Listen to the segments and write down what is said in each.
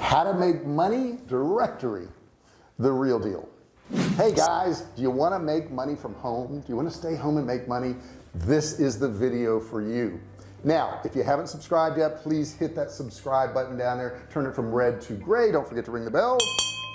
how to make money directory the real deal. Hey guys do you want to make money from home? Do you want to stay home and make money? This is the video for you. Now if you haven't subscribed yet please hit that subscribe button down there. Turn it from red to gray. Don't forget to ring the bell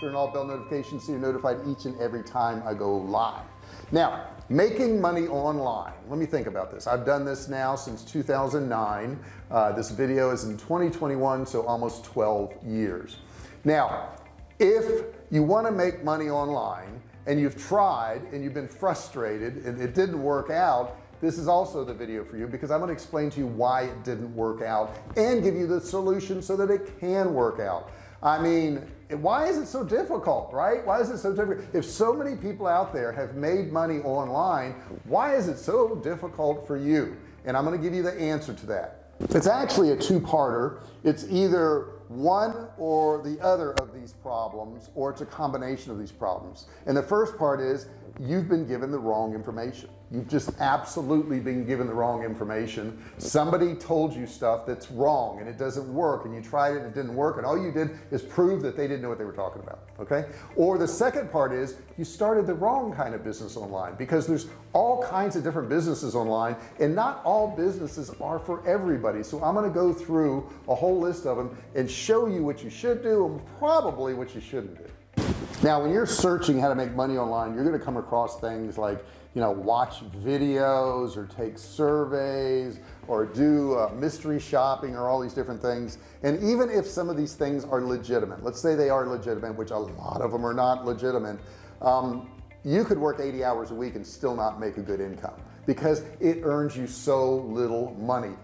turn all bell notifications so you're notified each and every time I go live. Now making money online. Let me think about this. I've done this now since 2009 uh, this video is in 2021 so almost 12 years. Now if you want to make money online and you've tried and you've been frustrated and it didn't work out this is also the video for you because I'm going to explain to you why it didn't work out and give you the solution so that it can work out I mean why is it so difficult right? Why is it so difficult? If so many people out there have made money online why is it so difficult for you? And I'm going to give you the answer to that. It's actually a two-parter. It's either one or the other of these problems or it's a combination of these problems. And the first part is you've been given the wrong information you've just absolutely been given the wrong information. Somebody told you stuff that's wrong and it doesn't work and you tried it and it didn't work and all you did is prove that they didn't know what they were talking about okay? Or the second part is you started the wrong kind of business online because there's all kinds of different businesses online and not all businesses are for everybody. So I'm going to go through a whole list of them and show you what you should do and probably what you shouldn't do. Now when you're searching how to make money online you're going to come across things like you know watch videos or take surveys or do uh, mystery shopping or all these different things. And even if some of these things are legitimate let's say they are legitimate which a lot of them are not legitimate um, you could work 80 hours a week and still not make a good income because it earns you so little money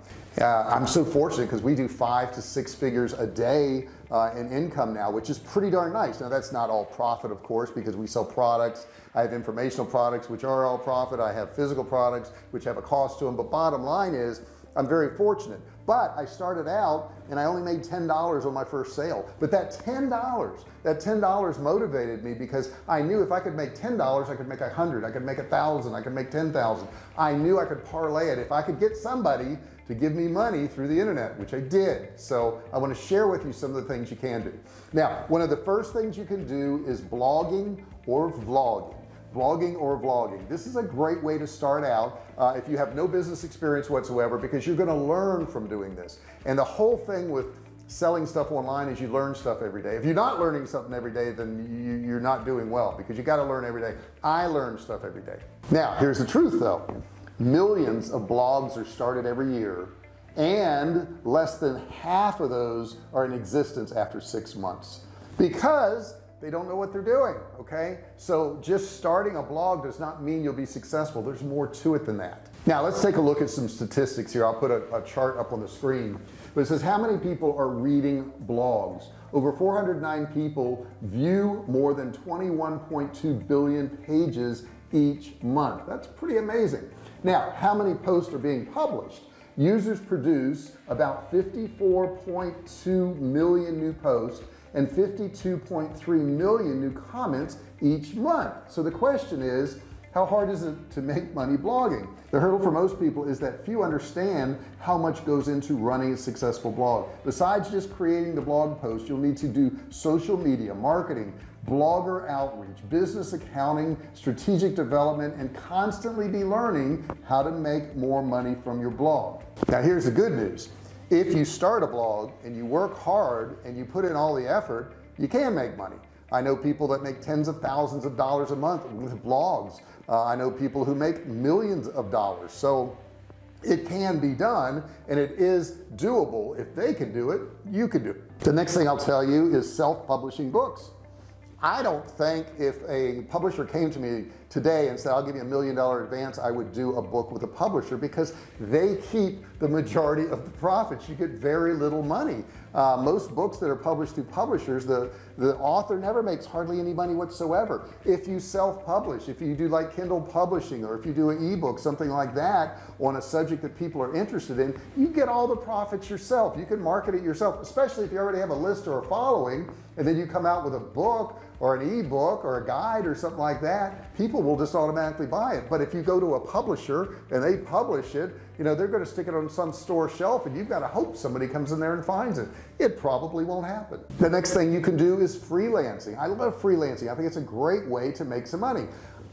uh, I'm so fortunate because we do five to six figures a day uh, in income now which is pretty darn nice. Now that's not all profit of course because we sell products. I have informational products which are all profit. I have physical products which have a cost to them but bottom line is I'm very fortunate. But I started out and I only made $10 on my first sale. But that $10 that $10 motivated me because I knew if I could make $10 I could make a hundred. I could make a thousand. I could make 10,000 I knew I could parlay it. If I could get somebody to give me money through the internet which I did. So I want to share with you some of the things you can do. Now one of the first things you can do is blogging or vlogging. Blogging or vlogging. This is a great way to start out uh, if you have no business experience whatsoever because you're going to learn from doing this. And the whole thing with selling stuff online is you learn stuff every day. If you're not learning something every day then you, you're not doing well because you got to learn every day. I learn stuff every day. Now here's the truth though millions of blogs are started every year and less than half of those are in existence after six months because they don't know what they're doing okay? So just starting a blog does not mean you'll be successful. There's more to it than that. Now let's take a look at some statistics here. I'll put a, a chart up on the screen. But it says how many people are reading blogs? Over 409 people view more than 21.2 billion pages each month. That's pretty amazing now how many posts are being published? Users produce about 54.2 million new posts and 52.3 million new comments each month. So the question is how hard is it to make money blogging? The hurdle for most people is that few understand how much goes into running a successful blog. Besides just creating the blog post you'll need to do social media marketing blogger outreach business accounting strategic development and constantly be learning how to make more money from your blog. Now here's the good news. If you start a blog and you work hard and you put in all the effort you can make money I know people that make tens of thousands of dollars a month with blogs. Uh, I know people who make millions of dollars. So it can be done and it is doable. If they can do it you can do it. The next thing I'll tell you is self-publishing books I don't think if a publisher came to me today and said I'll give you a million dollar advance I would do a book with a publisher because they keep the majority of the profits. You get very little money. Uh, most books that are published through publishers the the author never makes hardly any money whatsoever. If you self-publish if you do like Kindle publishing or if you do an ebook something like that on a subject that people are interested in you get all the profits yourself. You can market it yourself especially if you already have a list or a following and then you come out with a book or an ebook or a guide or something like that people will just automatically buy it. But if you go to a publisher and they publish it you know they're going to stick it on some store shelf and you've got to hope somebody comes in there and finds it. It probably won't happen. The next thing you can do is freelancing. I love freelancing. I think it's a great way to make some money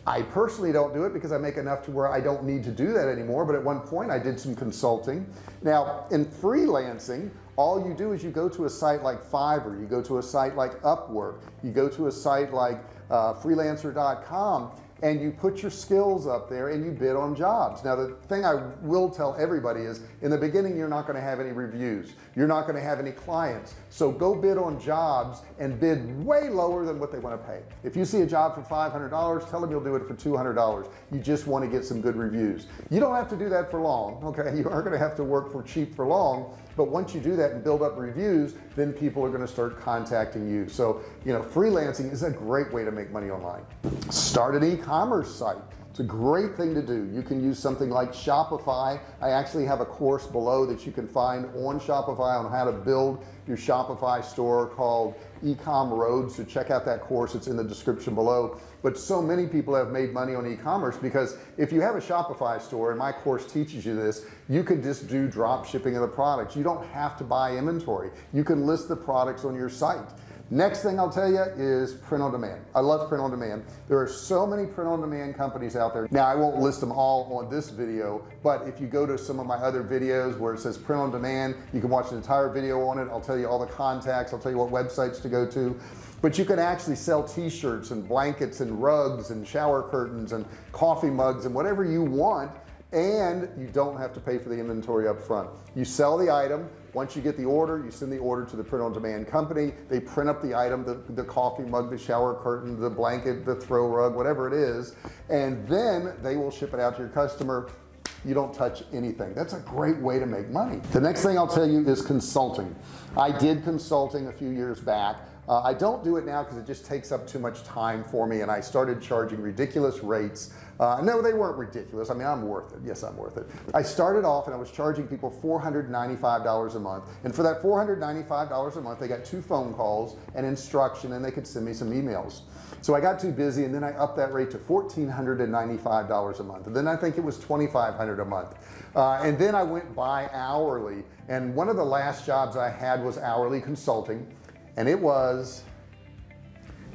I personally don't do it because I make enough to where I don't need to do that anymore but at one point I did some consulting. Now in freelancing all you do is you go to a site like Fiverr you go to a site like Upwork you go to a site like uh, freelancer.com and you put your skills up there and you bid on jobs. Now the thing I will tell everybody is in the beginning you're not going to have any reviews. You're not going to have any clients. So go bid on jobs and bid way lower than what they want to pay. If you see a job for $500 tell them you'll do it for $200 you just want to get some good reviews. You don't have to do that for long okay? You aren't going to have to work for cheap for long but once you do that and build up reviews then people are going to start contacting you. So you know freelancing is a great way to make money online. Start an e-commerce site it's a great thing to do. You can use something like Shopify. I actually have a course below that you can find on Shopify on how to build your Shopify store called ecom road so check out that course. It's in the description below. But so many people have made money on e-commerce because if you have a Shopify store and my course teaches you this you can just do drop shipping of the products. You don't have to buy inventory. You can list the products on your site next thing I'll tell you is print on demand. I love print on demand. There are so many print on demand companies out there. Now I won't list them all on this video but if you go to some of my other videos where it says print on demand you can watch an entire video on it. I'll tell you all the contacts. I'll tell you what websites to go to. But you can actually sell t-shirts and blankets and rugs and shower curtains and coffee mugs and whatever you want and you don't have to pay for the inventory up front you sell the item. Once you get the order you send the order to the print on demand company. They print up the item the, the coffee mug the shower curtain the blanket the throw rug whatever it is. And then they will ship it out to your customer. You don't touch anything. That's a great way to make money. The next thing I'll tell you is consulting. I did consulting a few years back uh, I don't do it now because it just takes up too much time for me and I started charging ridiculous rates. Uh, no they weren't ridiculous. I mean I'm worth it. Yes I'm worth it. I started off and I was charging people $495 a month and for that $495 a month they got two phone calls and instruction and they could send me some emails. So I got too busy and then I upped that rate to $1,495 a month. And then I think it was 2,500 a month. Uh, and then I went by hourly and one of the last jobs I had was hourly consulting and it was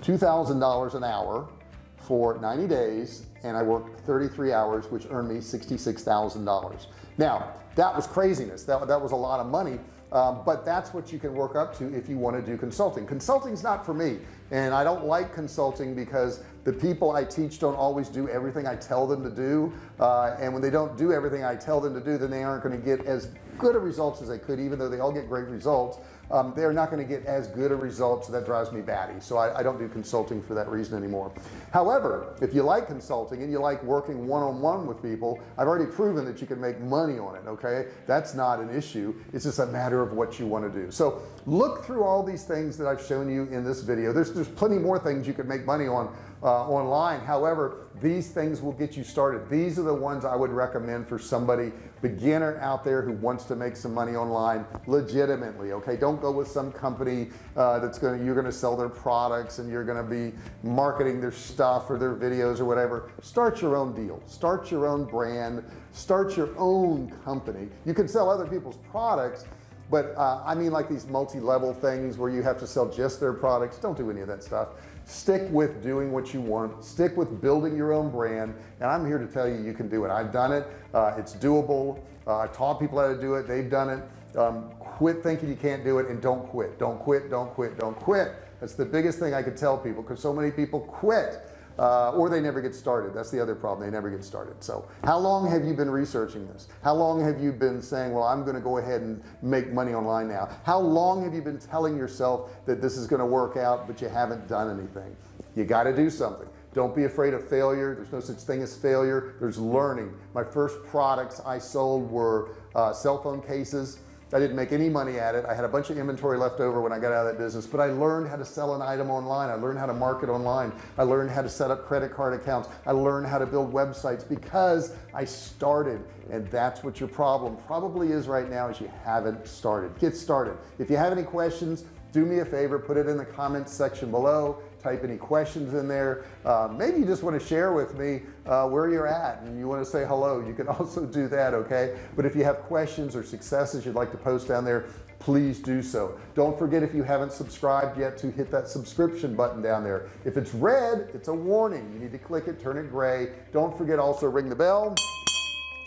$2,000 an hour for 90 days and I worked 33 hours which earned me $66,000 now that was craziness. That, that was a lot of money um, but that's what you can work up to if you want to do consulting. Consulting's not for me and I don't like consulting because the people I teach don't always do everything I tell them to do uh, and when they don't do everything I tell them to do then they aren't going to get as good a results as they could even though they all get great results um, they're not going to get as good a result so that drives me batty. So I, I, don't do consulting for that reason anymore. However if you like consulting and you like working one-on-one -on -one with people I've already proven that you can make money on it okay? That's not an issue. It's just a matter of what you want to do. So look through all these things that I've shown you in this video. There's there's plenty more things you could make money on uh, online. However these things will get you started. These are the ones I would recommend for somebody beginner out there who wants to make some money online legitimately okay? Don't go with some company uh, that's going to you're going to sell their products and you're going to be marketing their stuff or their videos or whatever. Start your own deal. Start your own brand. Start your own company. You can sell other people's products but uh, I mean like these multi-level things where you have to sell just their products. Don't do any of that stuff stick with doing what you want. Stick with building your own brand. And I'm here to tell you you can do it. I've done it. Uh, it's doable. Uh, I taught people how to do it. They've done it. Um, quit thinking you can't do it and don't quit. Don't quit. Don't quit. Don't quit. That's the biggest thing I could tell people because so many people quit uh, or they never get started. That's the other problem. They never get started. So how long have you been researching this? How long have you been saying well I'm gonna go ahead and make money online now how long have you been telling yourself that this is going to work out but you haven't done anything? You got to do something. Don't be afraid of failure. There's no such thing as failure. There's learning. My first products I sold were uh, cell phone cases I didn't make any money at it. I had a bunch of inventory left over when I got out of that business but I learned how to sell an item online. I learned how to market online. I learned how to set up credit card accounts. I learned how to build websites because I started and that's what your problem probably is right now is you haven't started. Get started. If you have any questions do me a favor put it in the comments section below type any questions in there. Uh, maybe you just want to share with me uh, where you're at and you want to say hello. You can also do that okay? But if you have questions or successes you'd like to post down there please do so. Don't forget if you haven't subscribed yet to hit that subscription button down there. If it's red it's a warning. You need to click it turn it gray. Don't forget also ring the bell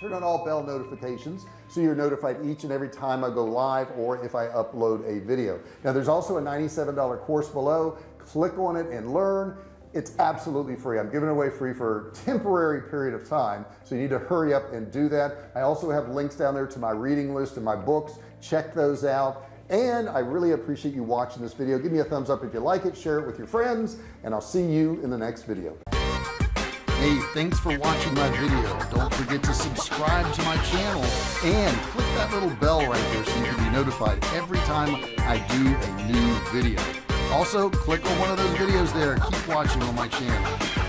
turn on all bell notifications so you're notified each and every time I go live or if I upload a video. Now there's also a $97 course below. Click on it and learn. It's absolutely free. I'm giving away free for a temporary period of time so you need to hurry up and do that. I also have links down there to my reading list and my books. Check those out. And I really appreciate you watching this video. Give me a thumbs up if you like it share it with your friends and I'll see you in the next video Hey, thanks for watching my video. Don't forget to subscribe to my channel and click that little bell right there so you can be notified every time I do a new video. Also, click on one of those videos there. Keep watching on my channel.